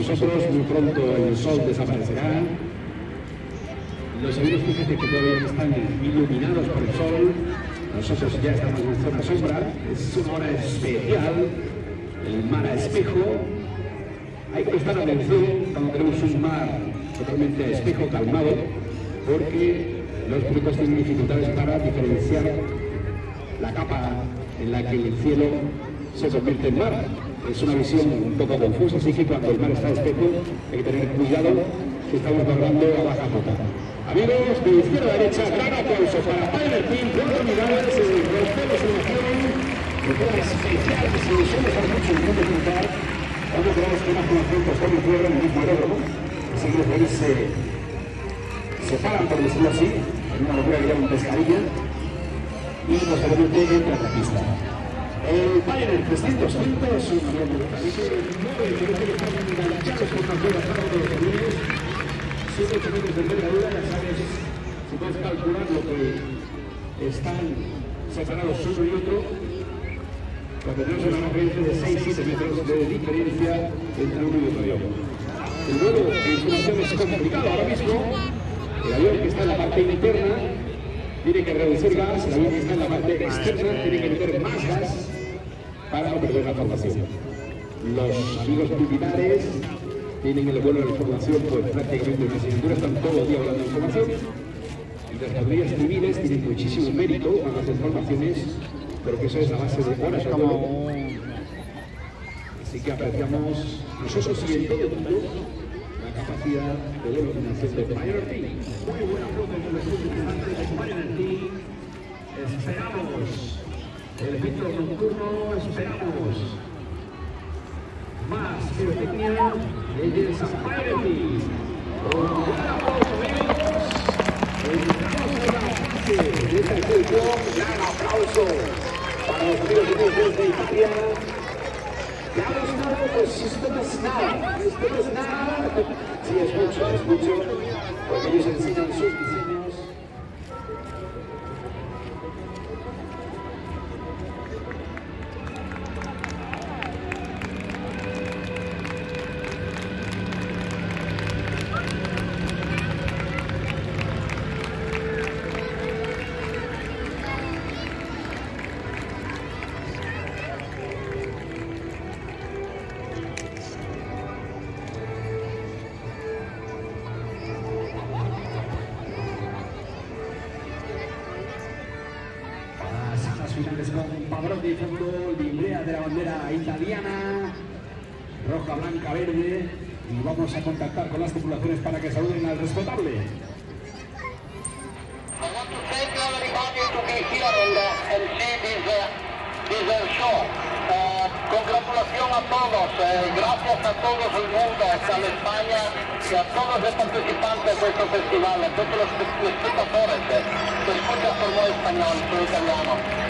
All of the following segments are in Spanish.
nosotros. Muy pronto el sol desaparecerá. Los aviones, fíjate que todavía están iluminados por el sol. Nosotros ya estamos en zona sombra. Es una hora especial. El mar a espejo. Hay que prestar atención cuando tenemos un mar totalmente a espejo, calmado, porque los pilotos tienen dificultades para diferenciar la capa en la que el cielo se convierte en mar. Es una visión un poco confusa, así que cuando el mar está espejo hay que tener cuidado si estamos hablando a baja cota. Amigos, de izquierda a derecha, gran aplauso para Tyler Team, cuatro unidades, el rompemos selección, de forma especial, si somos a mucho en punto puntal, cuando tenemos que más conocimiento está muy fuera en el mismo aeródromo, así que los países se separan, por decirlo así, en una locura que llaman pescadilla, y posteriormente entra a la pista. 300 puntos un avión de nueve pilotos que están enganchados con una cuerda para todos los aviones, 7-8 metros de envergadura, ya sabes, si puedes calcular lo que están separados uno y otro, porque tenemos una diferencia de 6-7 metros de diferencia entre uno y otro. El vuelo de información es complicado ahora mismo, el avión que está en la parte interna tiene que reducir gas, el avión que está en la parte externa tiene que meter más gas para no perder la formación. Los amigos militares tienen el vuelo de la información pues prácticamente en la cintura, están todo el día hablando de información. Y las cuadrillas civiles tienen muchísimo mérito con las informaciones, porque eso es la base de horas vuelo. Así que apreciamos nosotros y en todo el mundo la capacidad de vuelo financiero de Pioneer Team. Muy buena foto en el estudio de Team. Esperamos el efecto nocturno, esperamos más pirotecnia desde San Pioneer Team. Un gran aplauso, amigos. Entramos en la fase de esta exhibición. Gran aplauso para los amigos de desde Italia. Ya no es nada, pues esto no es nada, esto no es nada. Sí, es mucho, es mucho, porque ellos enseñan sus diseños. Pavarotti, fondo, librea de la bandera italiana, roja, blanca, verde. Y vamos a contactar con las tripulaciones para que saluden al respetable. Congratulación a todos, eh, gracias a todo el mundo, a la España y a todos los participantes de este festival, a todos los, espectadores eh, que escuchan por español, por italiano.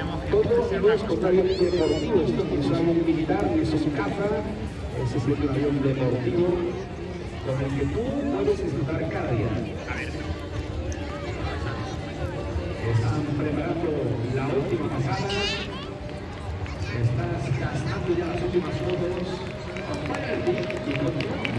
Todo no es totalmente deportivo, esto no es un avión militar, es un caza, ese es un avión deportivo con el que tú puedes disfrutar cada día. Están preparando la última pasada. Estás gastando ya las últimas fotos. Acompáñate y continuamos.